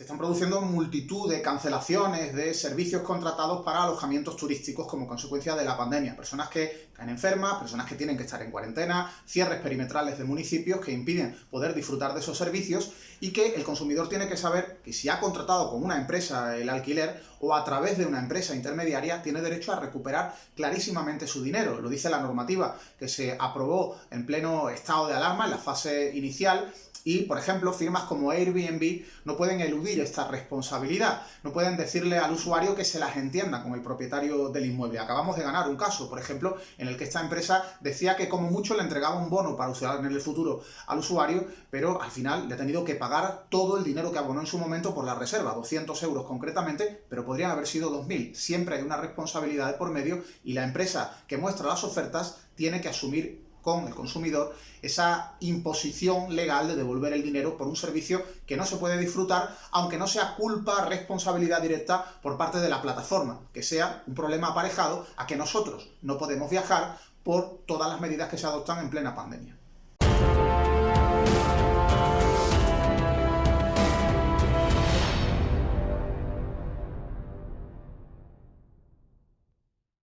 Se están produciendo multitud de cancelaciones de servicios contratados para alojamientos turísticos como consecuencia de la pandemia. Personas que caen enfermas, personas que tienen que estar en cuarentena, cierres perimetrales de municipios que impiden poder disfrutar de esos servicios y que el consumidor tiene que saber que si ha contratado con una empresa el alquiler o a través de una empresa intermediaria, tiene derecho a recuperar clarísimamente su dinero. Lo dice la normativa que se aprobó en pleno estado de alarma, en la fase inicial, y, por ejemplo, firmas como Airbnb no pueden eludir esta responsabilidad, no pueden decirle al usuario que se las entienda con el propietario del inmueble. Acabamos de ganar un caso, por ejemplo, en el que esta empresa decía que como mucho le entregaba un bono para usar en el futuro al usuario, pero al final le ha tenido que pagar todo el dinero que abonó en su momento por la reserva, 200 euros concretamente, pero podrían haber sido 2.000. Siempre hay una responsabilidad de por medio y la empresa que muestra las ofertas tiene que asumir con el consumidor esa imposición legal de devolver el dinero por un servicio que no se puede disfrutar, aunque no sea culpa, responsabilidad directa por parte de la plataforma, que sea un problema aparejado a que nosotros no podemos viajar por todas las medidas que se adoptan en plena pandemia.